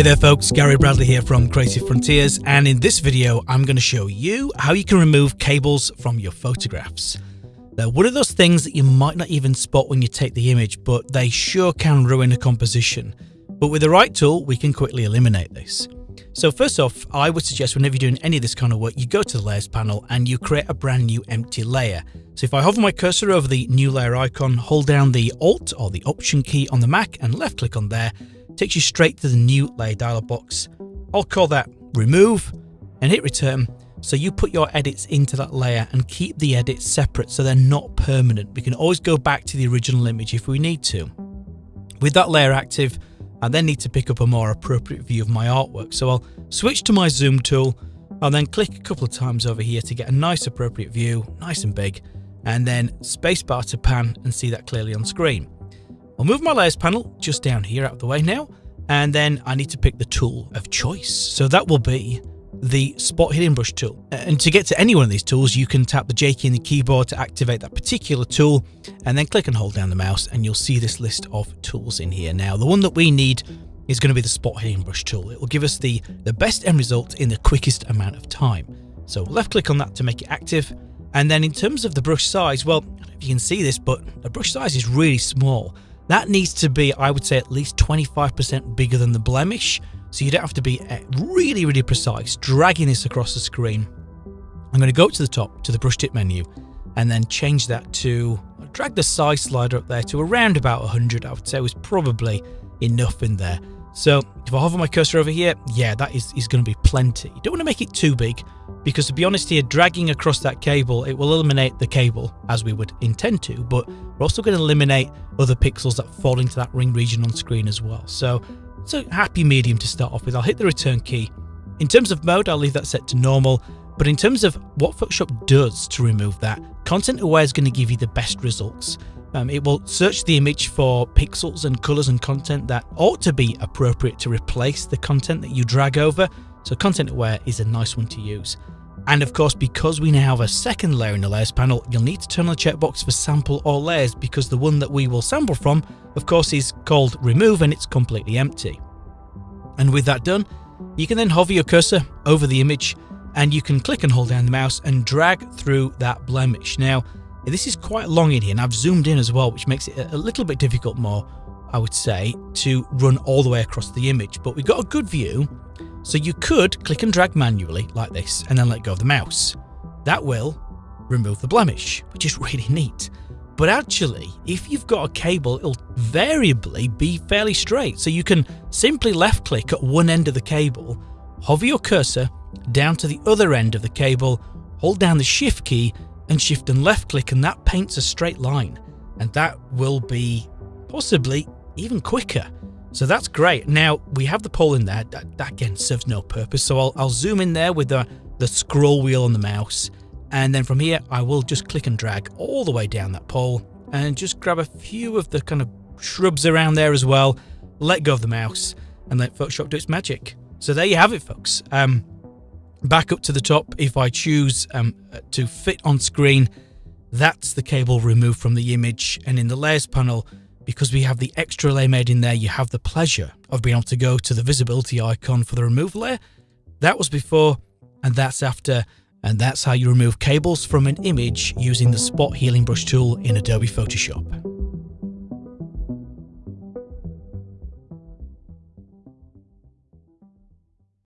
Hey there folks, Gary Bradley here from Creative Frontiers and in this video I'm going to show you how you can remove cables from your photographs. They're one of those things that you might not even spot when you take the image but they sure can ruin a composition. But with the right tool we can quickly eliminate this. So first off, I would suggest whenever you're doing any of this kind of work, you go to the layers panel and you create a brand new empty layer. So if I hover my cursor over the new layer icon, hold down the Alt or the Option key on the Mac and left click on there, takes you straight to the new layer dialog box. I'll call that remove and hit return. So you put your edits into that layer and keep the edits separate so they're not permanent. We can always go back to the original image if we need to. With that layer active, I then need to pick up a more appropriate view of my artwork. So I'll switch to my zoom tool. I'll then click a couple of times over here to get a nice appropriate view, nice and big, and then spacebar to pan and see that clearly on screen. I'll move my layers panel just down here out of the way now, and then I need to pick the tool of choice. So that will be the spot healing brush tool. And to get to any one of these tools, you can tap the J key in the keyboard to activate that particular tool, and then click and hold down the mouse, and you'll see this list of tools in here. Now, the one that we need is going to be the spot healing brush tool. It will give us the, the best end result in the quickest amount of time. So left click on that to make it active. And then in terms of the brush size, well, if you can see this, but the brush size is really small. That needs to be, I would say, at least 25% bigger than the blemish. So you don't have to be eh, really, really precise, dragging this across the screen. I'm going to go to the top to the brush tip menu and then change that to, drag the size slider up there to around about 100. I would say was probably enough in there. So if I hover my cursor over here, yeah, that is, is going to be plenty. You don't want to make it too big because to be honest here, dragging across that cable, it will eliminate the cable as we would intend to, but we're also going to eliminate other pixels that fall into that ring region on screen as well. So it's a happy medium to start off with. I'll hit the return key. In terms of mode, I'll leave that set to normal, but in terms of what Photoshop does to remove that, Content Aware is going to give you the best results. Um, it will search the image for pixels and colors and content that ought to be appropriate to replace the content that you drag over. So Content Aware is a nice one to use. And of course, because we now have a second layer in the layers panel, you'll need to turn on the checkbox for sample all layers because the one that we will sample from, of course, is called remove and it's completely empty. And with that done, you can then hover your cursor over the image and you can click and hold down the mouse and drag through that blemish. Now, this is quite long in here and I've zoomed in as well, which makes it a little bit difficult more, I would say, to run all the way across the image. But we've got a good view, so you could click and drag manually like this and then let go of the mouse. That will remove the blemish, which is really neat. But actually, if you've got a cable, it'll variably be fairly straight. So you can simply left click at one end of the cable, hover your cursor down to the other end of the cable, hold down the shift key and shift and left click and that paints a straight line. And that will be possibly even quicker. So that's great. Now we have the pole in there. That, that again serves no purpose. So I'll, I'll zoom in there with the, the scroll wheel on the mouse. And then from here, I will just click and drag all the way down that pole and just grab a few of the kind of shrubs around there as well. Let go of the mouse and let Photoshop do its magic. So there you have it, folks. Um, back up to the top, if I choose um, to fit on screen, that's the cable removed from the image. And in the layers panel, because we have the extra layer made in there, you have the pleasure of being able to go to the visibility icon for the remove layer. That was before and that's after. And that's how you remove cables from an image using the spot healing brush tool in Adobe Photoshop.